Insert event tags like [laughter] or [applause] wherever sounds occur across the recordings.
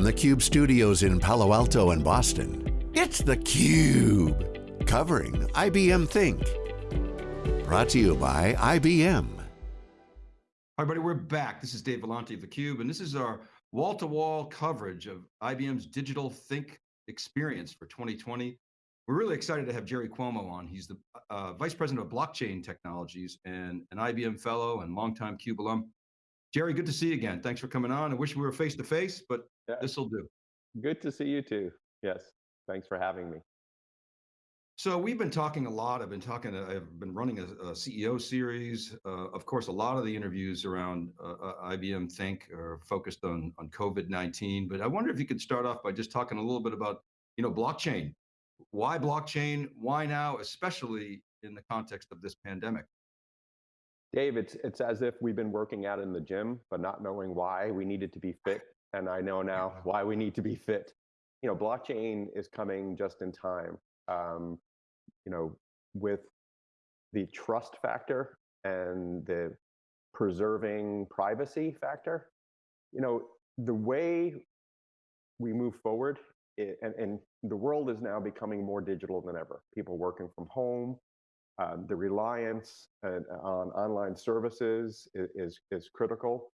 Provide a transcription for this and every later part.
from the Cube studios in Palo Alto and Boston, it's theCUBE, covering IBM Think. Brought to you by IBM. Hi everybody, we're back. This is Dave Vellante of theCUBE, and this is our wall-to-wall -wall coverage of IBM's Digital Think experience for 2020. We're really excited to have Jerry Cuomo on. He's the uh, Vice President of Blockchain Technologies and an IBM Fellow and longtime CUBE alum. Jerry, good to see you again. Thanks for coming on. I wish we were face to face, but yeah. this will do. Good to see you too. Yes, thanks for having me. So we've been talking a lot. I've been talking. I've been running a, a CEO series. Uh, of course, a lot of the interviews around uh, uh IBM Think are focused on on COVID nineteen. But I wonder if you could start off by just talking a little bit about you know blockchain. Why blockchain? Why now? Especially in the context of this pandemic. Dave, it's it's as if we've been working out in the gym, but not knowing why we needed to be [laughs] fit. And I know now why we need to be fit. You know, blockchain is coming just in time. Um, you know, with the trust factor and the preserving privacy factor. You know, the way we move forward, it, and, and the world is now becoming more digital than ever. People working from home, um, the reliance uh, on online services is, is, is critical.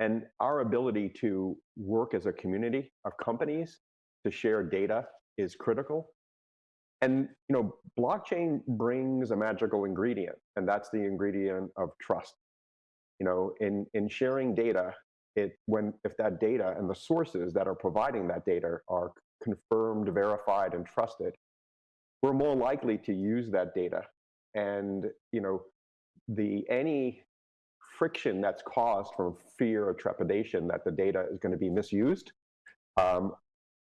And our ability to work as a community of companies to share data is critical. And you know, blockchain brings a magical ingredient, and that's the ingredient of trust. You know, in in sharing data, it when if that data and the sources that are providing that data are confirmed, verified, and trusted, we're more likely to use that data and you know the any friction that's caused from fear or trepidation that the data is going to be misused um,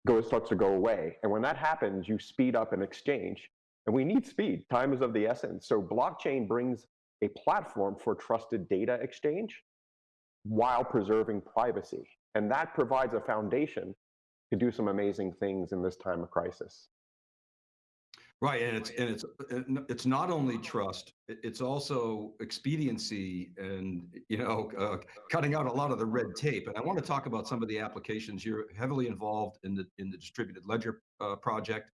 goes starts to go away. And when that happens, you speed up an exchange. And we need speed. Time is of the essence. So blockchain brings a platform for trusted data exchange while preserving privacy. And that provides a foundation to do some amazing things in this time of crisis. Right, and it's and it's it's not only trust; it's also expediency, and you know, uh, cutting out a lot of the red tape. And I want to talk about some of the applications. You're heavily involved in the in the distributed ledger uh, project.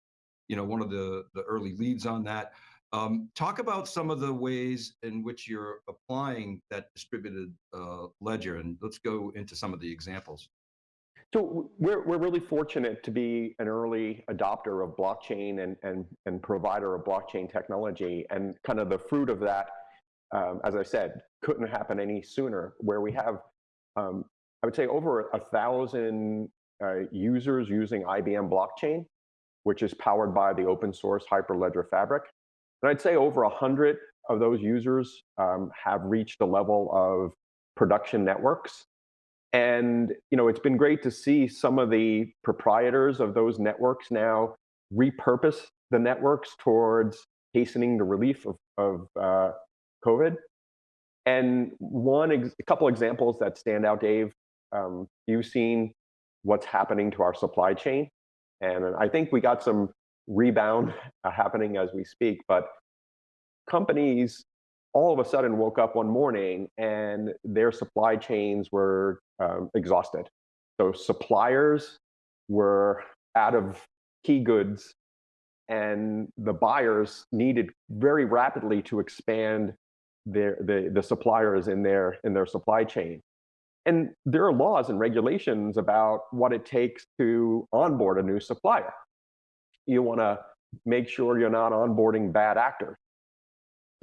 You know, one of the the early leads on that. Um, talk about some of the ways in which you're applying that distributed uh, ledger, and let's go into some of the examples. So we're, we're really fortunate to be an early adopter of blockchain and, and, and provider of blockchain technology. And kind of the fruit of that, um, as I said, couldn't happen any sooner, where we have, um, I would say, over a thousand uh, users using IBM blockchain, which is powered by the open source Hyperledger Fabric. And I'd say over a hundred of those users um, have reached a level of production networks and you know, it's been great to see some of the proprietors of those networks now repurpose the networks towards hastening the relief of, of uh, COVID. And one, a couple examples that stand out, Dave. Um, you've seen what's happening to our supply chain, and I think we got some rebound uh, happening as we speak. But companies all of a sudden woke up one morning and their supply chains were um, exhausted. So suppliers were out of key goods and the buyers needed very rapidly to expand their the, the suppliers in their in their supply chain. And there are laws and regulations about what it takes to onboard a new supplier. You want to make sure you're not onboarding bad actors.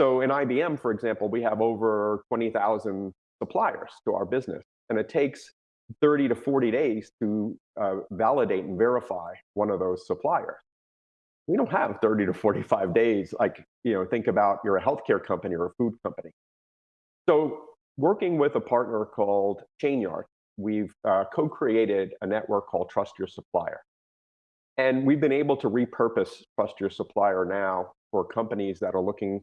So in IBM, for example, we have over 20,000 suppliers to our business, and it takes 30 to 40 days to uh, validate and verify one of those suppliers. We don't have 30 to 45 days, like, you know, think about you're a healthcare company or a food company. So working with a partner called Chainyard, we've uh, co-created a network called Trust Your Supplier. And we've been able to repurpose Trust Your Supplier now for companies that are looking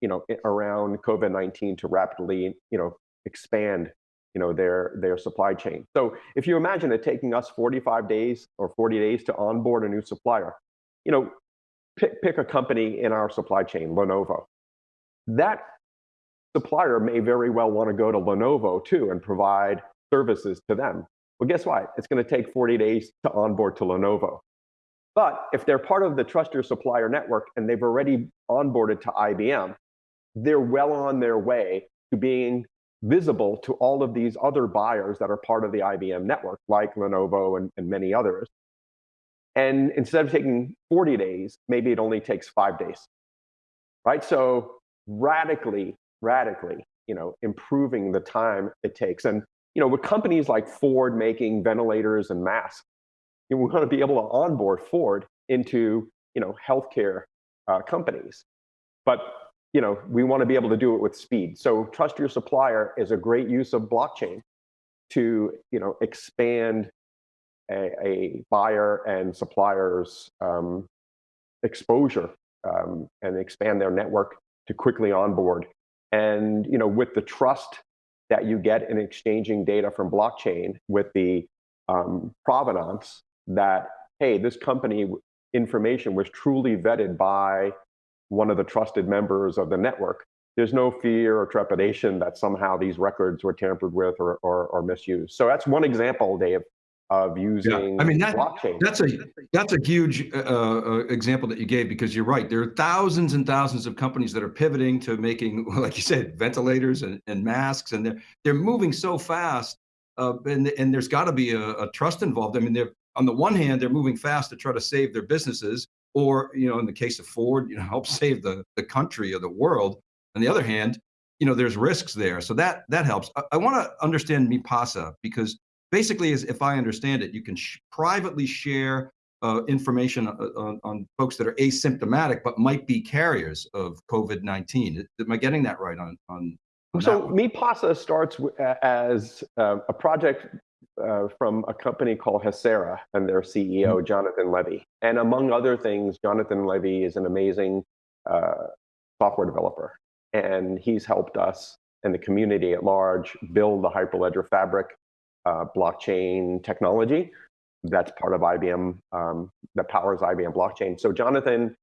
you know, around COVID-19 to rapidly, you know, expand, you know, their, their supply chain. So if you imagine it taking us 45 days or 40 days to onboard a new supplier, you know, pick, pick a company in our supply chain, Lenovo. That supplier may very well want to go to Lenovo too and provide services to them. Well, guess what? It's going to take 40 days to onboard to Lenovo. But if they're part of the Trust Your Supplier network and they've already onboarded to IBM, they're well on their way to being visible to all of these other buyers that are part of the IBM network, like Lenovo and, and many others. And instead of taking 40 days, maybe it only takes five days, right? So radically, radically, you know, improving the time it takes. And, you know, with companies like Ford making ventilators and masks, we want to be able to onboard Ford into, you know, healthcare uh, companies. But you know, we want to be able to do it with speed. So trust your supplier is a great use of blockchain to, you know, expand a, a buyer and supplier's um, exposure um, and expand their network to quickly onboard. And, you know, with the trust that you get in exchanging data from blockchain with the um, provenance that, hey, this company information was truly vetted by one of the trusted members of the network, there's no fear or trepidation that somehow these records were tampered with or, or, or misused. So that's one example, Dave, of using yeah. I mean, that, blockchain. That's a that's a huge uh, uh, example that you gave because you're right. There are thousands and thousands of companies that are pivoting to making, [laughs] like you said, ventilators and, and masks, and they're they're moving so fast. Uh, and and there's got to be a, a trust involved. I mean, they're on the one hand, they're moving fast to try to save their businesses, or you know in the case of ford you know help [laughs] save the the country or the world. On the other hand you know there's risks there. So that that helps. I, I want to understand mipasa because basically as if i understand it you can sh privately share uh, information on, uh, on, on, folks that are asymptomatic but might be carriers of covid-19 am i getting that right on on, on so mipasa starts as uh, a project uh, from a company called Hacera and their CEO, mm-hmm. Jonathan Levi. And among other things, Jonathan Levi is an amazing uh, software developer. And he's helped us and the community at large build the Hyperledger Fabric uh, blockchain technology that's part of IBM, um, that powers IBM blockchain. So Jonathan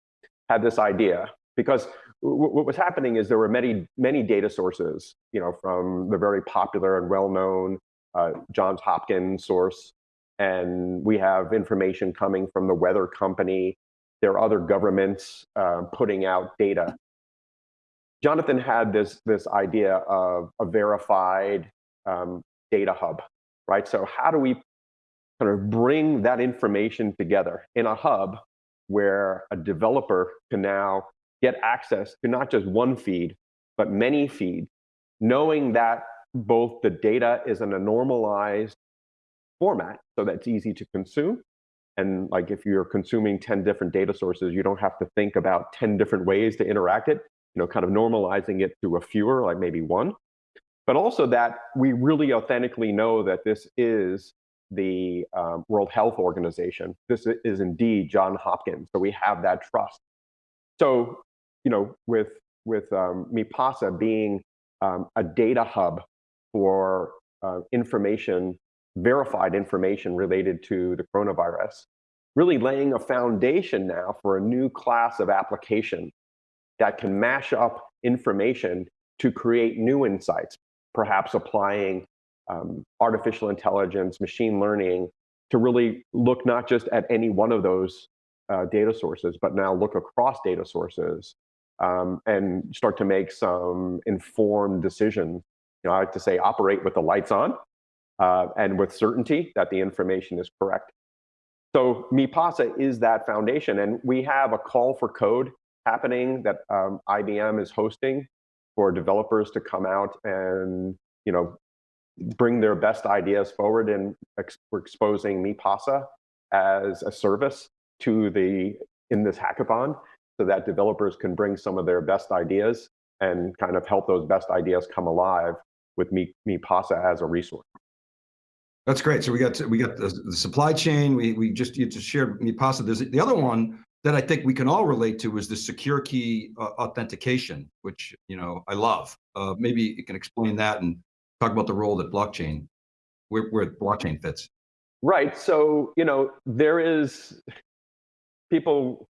had this idea because what was happening is there were many, many data sources, you know, from the very popular and well-known uh, Johns Hopkins source, and we have information coming from the weather company. There are other governments uh, putting out data. Jonathan had this, this idea of a verified um, data hub, right? So how do we kind of bring that information together in a hub where a developer can now get access to not just one feed, but many feeds, knowing that both the data is in a normalized format so that's easy to consume. And like if you're consuming 10 different data sources, you don't have to think about 10 different ways to interact it, you know, kind of normalizing it to a fewer, like maybe one. But also that we really authentically know that this is the um, World Health Organization. This is indeed John Hopkins. So we have that trust. So, you know, with with um, Mipasa being um, a data hub for uh, information, verified information related to the coronavirus, really laying a foundation now for a new class of application that can mash up information to create new insights, perhaps applying um, artificial intelligence, machine learning, to really look not just at any one of those uh, data sources, but now look across data sources um, and start to make some informed decisions you know, I like to say operate with the lights on uh, and with certainty that the information is correct. So MiPasa is that foundation. And we have a call for code happening that um, IBM is hosting for developers to come out and, you know, bring their best ideas forward. And ex we're exposing MiPasa as a service to the, in this hackathon so that developers can bring some of their best ideas and kind of help those best ideas come alive with me, MiPasa as a resource. That's great. So we got we got the, the, supply chain. We we just you just shared MiPasa. There's the other one that I think we can all relate to is the SecureKey uh, authentication, which you know I love. Uh, maybe you can explain that and talk about the role that blockchain, where where blockchain fits. Right. So you know there is people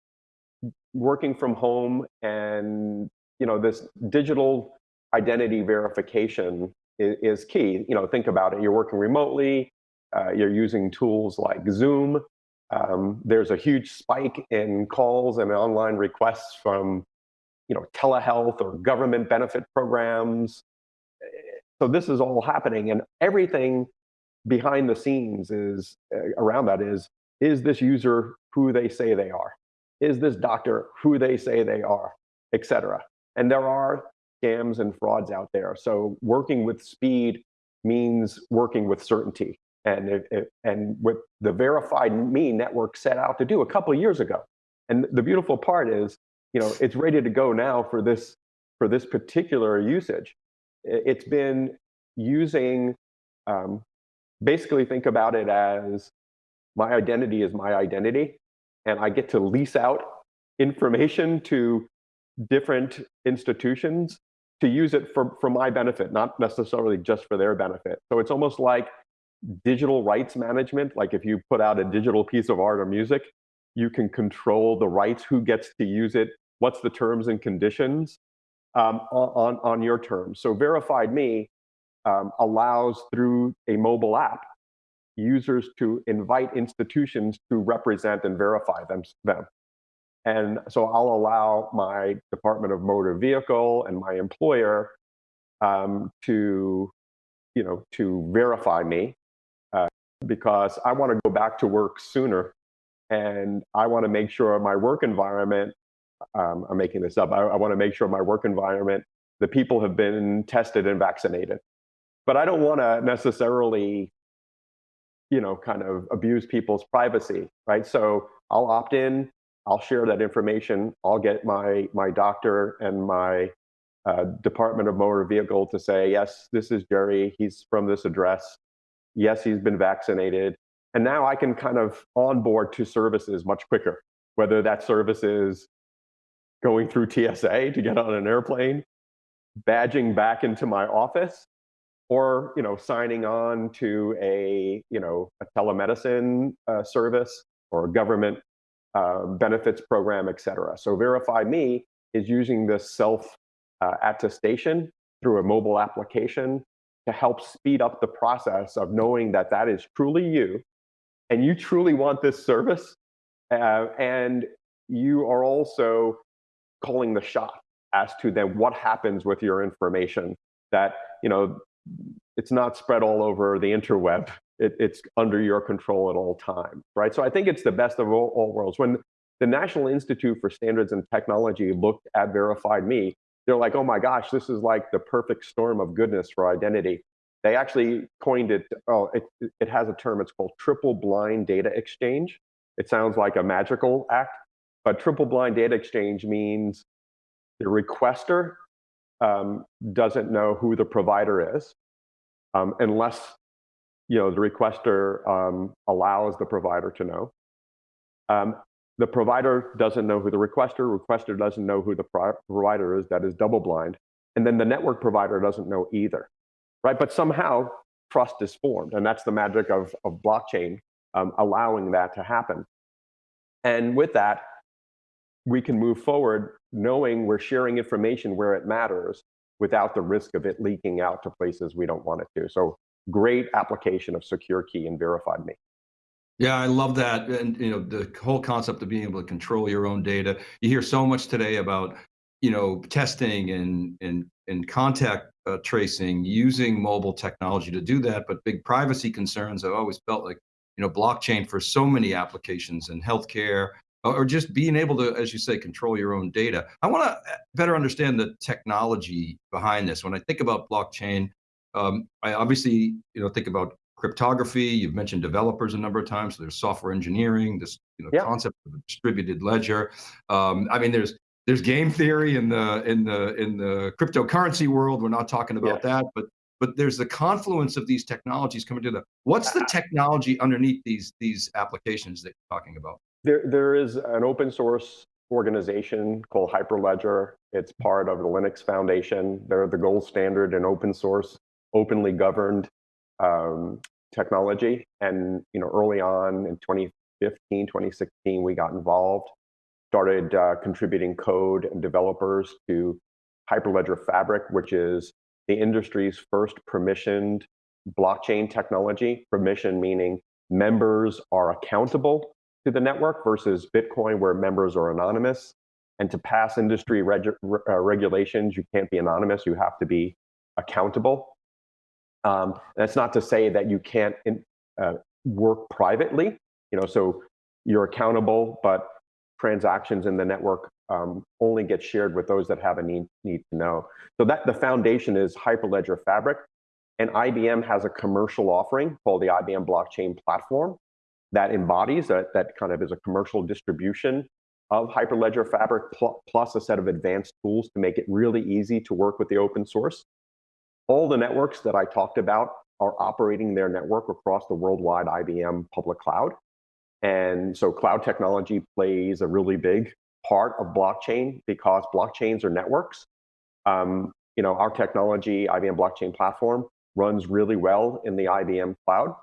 working from home, and you know this digital identity verification is, is, key. You know, think about it. You're working remotely. uh, you're using tools like Zoom. Um, there's a huge spike in calls and online requests from you know, telehealth or government benefit programs. So this is all happening and everything behind the scenes is uh, around that is, is this user who they say they are? Is this doctor who they say they are, et cetera? And there are scams and frauds out there. So working with speed means working with certainty. And, if, if, and what the verified me network set out to do a couple of years ago. And the beautiful part is, you know, it's ready to go now for this, for this particular usage. It's been using, um, basically think about it as my identity is my identity, and I get to lease out information to different institutions to use it for, for my benefit, not necessarily just for their benefit. So it's almost like digital rights management. Like if you put out a digital piece of art or music, you can control the rights, who gets to use it, what's the terms and conditions um, on, on your terms. So Verified Me um, allows through a mobile app users to invite institutions to represent and verify them. them. And so I'll allow my Department of Motor Vehicle and my employer um, to, you know, to verify me uh, because I want to go back to work sooner and I want to make sure my work environment, um, I'm making this up, I, I want to make sure my work environment, the people have been tested and vaccinated. But I don't want to necessarily, you know, kind of abuse people's privacy, right? So I'll opt in, I'll share that information. I'll get my, my doctor and my uh, Department of Motor Vehicle to say, yes, this is Jerry. He's from this address. Yes, he's been vaccinated. And now I can kind of onboard to services much quicker, whether that service is going through TSA to get on an airplane, badging back into my office, or you know signing on to a you know a telemedicine uh, service or a government uh, benefits program, et cetera. So Verify Me is using this self uh, attestation through a mobile application to help speed up the process of knowing that that is truly you and you truly want this service uh, and you are also calling the shot as to then what happens with your information that you know it's not spread all over the interweb it, it's under your control at all times, right? So I think it's the best of all, all, worlds. When the National Institute for Standards and Technology looked at Verified Me, they're like, oh my gosh, this is like the perfect storm of goodness for identity. They actually coined it, oh, it, it has a term, it's called triple blind data exchange. It sounds like a magical act, but triple blind data exchange means the requester um, doesn't know who the provider is um, unless you know, the requester um, allows the provider to know. Um, the provider doesn't know who the requester, requester doesn't know who the provider is, that is double blind. And then the network provider doesn't know either, right? But somehow trust is formed, and that's the magic of, of blockchain um, allowing that to happen. And with that, we can move forward knowing we're sharing information where it matters without the risk of it leaking out to places we don't want it to. So great application of SecureKey and verified me. Yeah, I love that. And you know, the whole concept of being able to control your own data. You hear so much today about, you know, testing and and and contact uh, tracing using mobile technology to do that, but big privacy concerns. I've always felt like, you know, blockchain for so many applications in healthcare or just being able to, as you say, control your own data. I want to better understand the technology behind this. When I think about blockchain, um, I obviously, you know, think about cryptography. You've mentioned developers a number of times. So there's software engineering, this you know, yeah. concept of a distributed ledger. Um, I mean, there's there's game theory in the in the in the cryptocurrency world. We're not talking about yeah. that, but but there's the confluence of these technologies coming together. What's the [laughs] technology underneath these these applications that you're talking about? There there is an open source organization called Hyperledger. It's part of the Linux Foundation. They're the gold standard in open source openly governed um, technology. And you know, early on in 2015, 2016, we got involved, started uh, contributing code and developers to Hyperledger Fabric, which is the industry's first permissioned blockchain technology, permission meaning members are accountable to the network versus Bitcoin where members are anonymous. And to pass industry reg uh, regulations, you can't be anonymous, you have to be accountable. Um, that's not to say that you can't in, uh, work privately, you know, so you're accountable, but transactions in the network um, only get shared with those that have a need, need to know. So that the foundation is Hyperledger Fabric, and IBM has a commercial offering called the IBM Blockchain Platform that embodies that, that kind of is a commercial distribution of Hyperledger Fabric pl plus a set of advanced tools to make it really easy to work with the open source. All the networks that I talked about are operating their network across the worldwide IBM public cloud. And so cloud technology plays a really big part of blockchain because blockchains are networks. Um, you know, our technology, IBM Blockchain Platform, runs really well in the IBM cloud,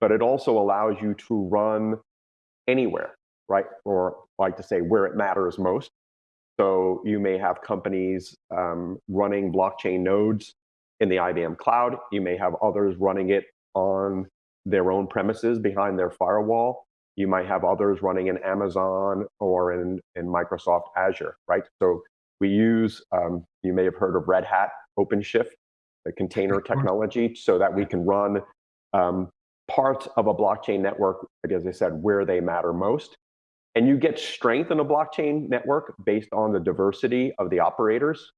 but it also allows you to run anywhere, right? Or like to say where it matters most. So you may have companies um, running blockchain nodes in the IBM cloud. You may have others running it on their own premises behind their firewall. You might have others running in Amazon or in, in Microsoft Azure, right? So we use, um, you may have heard of Red Hat OpenShift, the container technology, so that we can run um, parts of a blockchain network, as I said, where they matter most. And you get strength in a blockchain network based on the diversity of the operators.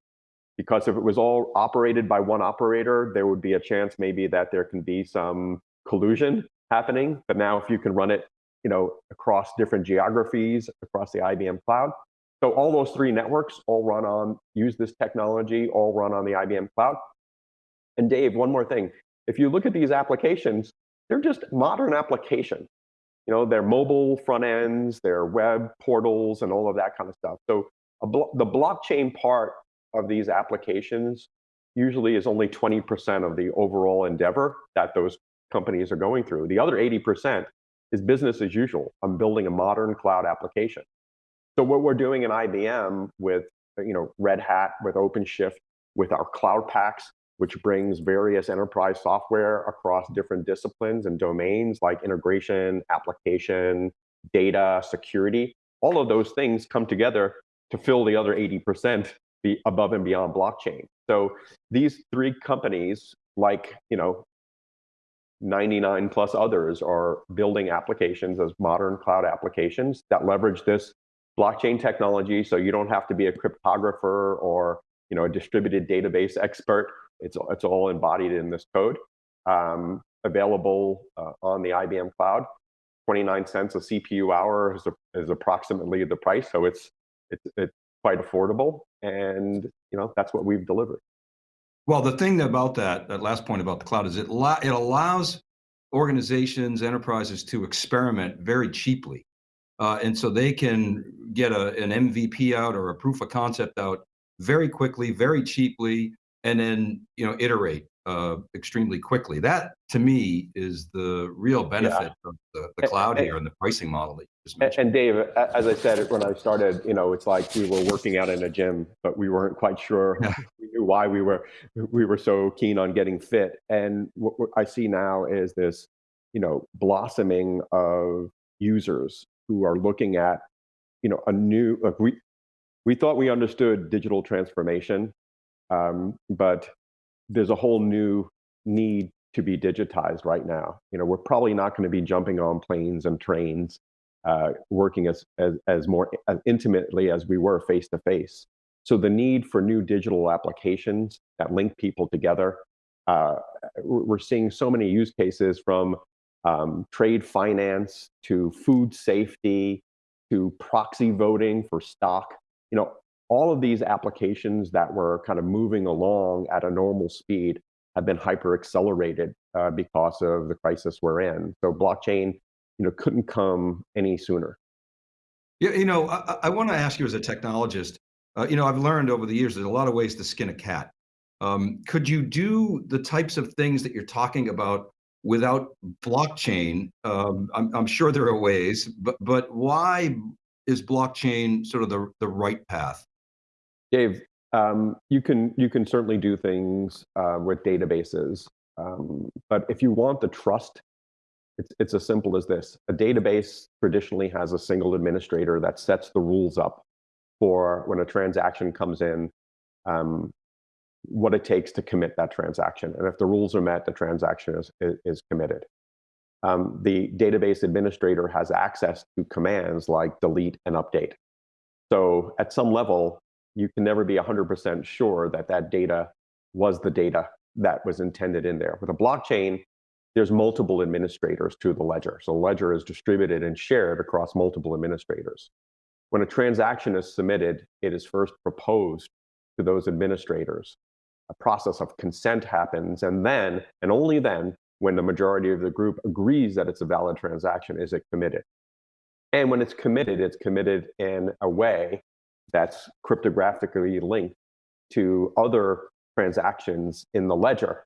Because if it was all operated by one operator, there would be a chance maybe that there can be some collusion happening. But now if you can run it you know, across different geographies, across the IBM cloud. So all those three networks all run on, use this technology, all run on the IBM cloud. And Dave, one more thing. If you look at these applications, they're just modern applications. You know, they're mobile front ends, they're web portals, and all of that kind of stuff. So blo the blockchain part of these applications usually is only 20% of the overall endeavor that those companies are going through. The other 80% is business as usual. I'm building a modern cloud application. So what we're doing in IBM with you know Red Hat, with OpenShift, with our Cloud Paks, which brings various enterprise software across different disciplines and domains like integration, application, data, security. All of those things come together to fill the other 80% be above and beyond blockchain. So these three companies, like you know 99 plus others are building applications as modern cloud applications that leverage this blockchain technology. So you don't have to be a cryptographer or you know a distributed database expert. It's it's all embodied in this code, um, available uh, on the IBM cloud. 29 cents a CPU hour is, a, is approximately the price, so it's it's it's quite affordable, and you know that's what we've delivered. Well, the thing about that, that last point about the cloud is it, it allows organizations, enterprises to experiment very cheaply. Uh, and so they can get a, an MVP out or a proof of concept out very quickly, very cheaply, and then you know iterate uh, extremely quickly. That to me is the real benefit yeah. of the, the cloud and, here and the pricing model that you just mentioned. And Dave, as I said when I started, you know, it's like we were working out in a gym, but we weren't quite sure [laughs] we knew why we were we were so keen on getting fit. And what I see now is this, you know, blossoming of users who are looking at, you know, a new like we we thought we understood digital transformation, um, but there's a whole new need to be digitized right now. You know, we're probably not going to be jumping on planes and trains, uh, working as, as, as more as intimately as we were face to face. So the need for new digital applications that link people together. Uh, we're seeing so many use cases from um, trade finance to food safety to proxy voting for stock. You know, all of these applications that were kind of moving along at a normal speed have been hyper accelerated uh, because of the crisis we're in. So blockchain, you know, couldn't come any sooner. Yeah, you know, I, I want to ask you as a technologist. Uh, you know, I've learned over the years there's a lot of ways to skin a cat. Um, could you do the types of things that you're talking about without blockchain? Um, I'm, I'm sure there are ways, but but why is blockchain sort of the the right path? Dave, um, you can you can certainly do things uh, with databases. Um, but if you want the trust, it's, it's as simple as this. A database traditionally has a single administrator that sets the rules up for when a transaction comes in, um, what it takes to commit that transaction. And if the rules are met, the transaction is, is, committed. Um, the database administrator has access to commands like delete and update. So at some level, you can never be 100% sure that that data was the data that was intended in there. With a blockchain, there's multiple administrators to the ledger. So ledger is distributed and shared across multiple administrators. When a transaction is submitted, it is first proposed to those administrators. A process of consent happens, and then, and only then, when the majority of the group agrees that it's a valid transaction, is it committed. And when it's committed, it's committed in a way that's cryptographically linked to other transactions in the ledger,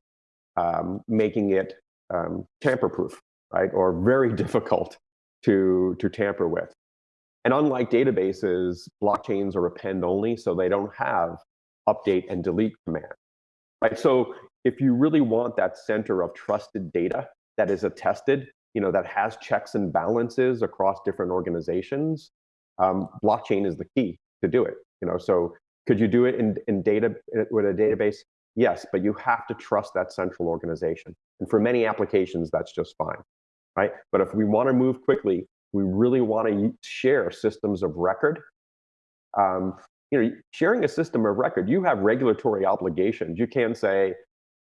um, making it um, tamper-proof, right, or very [laughs] difficult to, to tamper with. And unlike databases, blockchains are append-only, so they don't have update and delete command. Right? So if you really want that center of trusted data that is attested, you know, that has checks and balances across different organizations, um, blockchain is the key to do it. You know, so could you do it in, in data with a database? Yes, but you have to trust that central organization. And for many applications, that's just fine, right? But if we want to move quickly, we really want to share systems of record. Um, you know, sharing a system of record, you have regulatory obligations. You can say,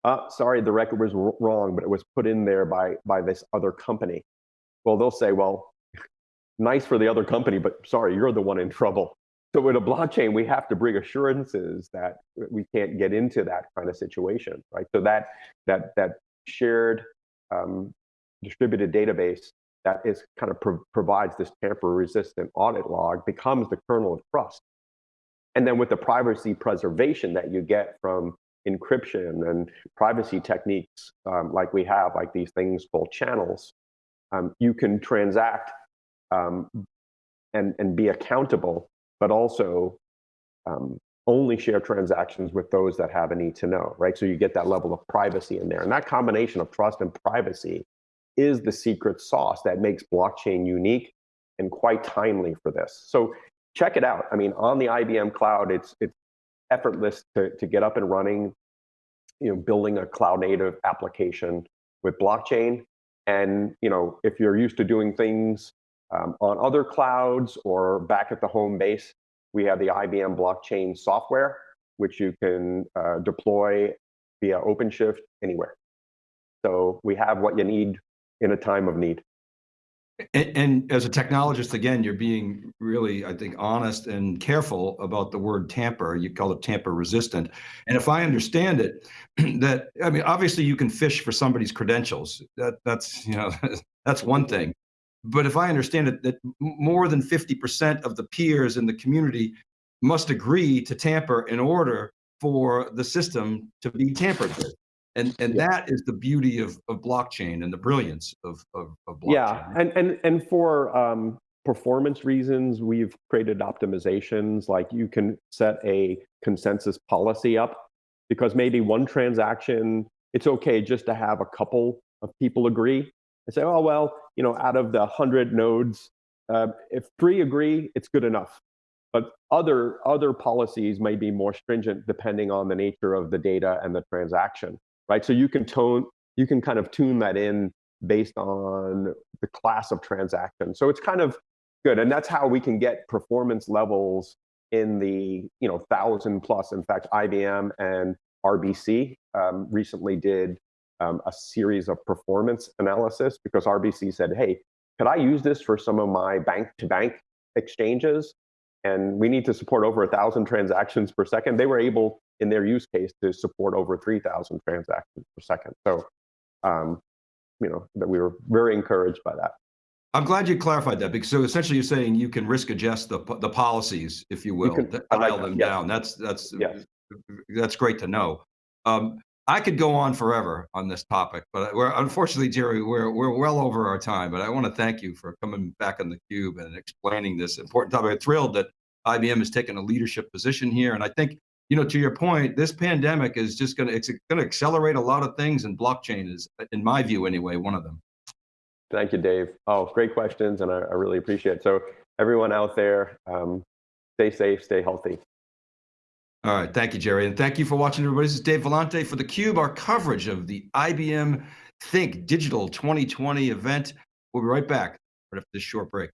uh, sorry, the record was wrong, but it was put in there by, by this other company. Well, they'll say, well, [laughs] nice for the other company, but sorry, you're the one in trouble. So with a blockchain, we have to bring assurances that we can't get into that kind of situation, right? So that that that shared um, distributed database that is kind of pro provides this tamper-resistant audit log becomes the kernel of trust. And then with the privacy preservation that you get from encryption and privacy techniques um, like we have, like these things called channels, um, you can transact um, and, and be accountable, but also um, only share transactions with those that have a need to know, right? So you get that level of privacy in there. And that combination of trust and privacy is the secret sauce that makes blockchain unique and quite timely for this. So check it out. I mean, on the IBM cloud, it's, it's effortless to, to get up and running, you know, building a cloud native application with blockchain. And, you know, if you're used to doing things um, on other clouds or back at the home base, we have the IBM blockchain software, which you can uh, deploy via OpenShift anywhere. So we have what you need in a time of need. And, and, as a technologist, again, you're being really, I think, honest and careful about the word tamper. You call it tamper resistant. And if I understand it, [clears throat] that, I mean, obviously you can fish for somebody's credentials. That, that's, you know, [laughs] that's one thing. But if I understand it, that more than 50% of the peers in the community must agree to tamper in order for the system to be tampered with and and yeah. that is the beauty of, of blockchain and the brilliance of, of, of blockchain. Yeah, and and and for um, performance reasons, we've created optimizations like you can set a consensus policy up because maybe one transaction, it's okay just to have a couple of people agree and say, oh well, you know, out of the hundred nodes, uh, if three agree, it's good enough. But other other policies may be more stringent depending on the nature of the data and the transaction right? So you can tone, you can kind of tune that in based on the class of transaction. So it's kind of good. And that's how we can get performance levels in the you know thousand plus. In fact, IBM and RBC um, recently did um, a series of performance analysis because RBC said, hey, could I use this for some of my bank-to-bank exchanges? And we need to support over a thousand transactions per second. They were able in their use case to support over 3,000 transactions per second. So, um, you know, that we were very encouraged by that. I'm glad you clarified that because so essentially you're saying you can risk adjust the the policies, if you will, you can, dial like them yes. down. That's that's yes. that's great to know. Um, I could go on forever on this topic, but we're unfortunately, Jerry, we're we're well over our time. But I want to thank you for coming back on the cube and explaining this important topic. I'm thrilled that IBM has taken a leadership position here, and I think you know, to your point, this pandemic is just going to, it's going to accelerate a lot of things and blockchain is, in my view anyway, one of them. Thank you, Dave. Oh, great questions, and I, I really appreciate it. So everyone out there, um, stay safe, stay healthy. All right. Thank you, Jerry. And thank you for watching, everybody. This is Dave Vellante for theCUBE, our coverage of the IBM Think Digital 2020 event. We'll be right back right after this short break.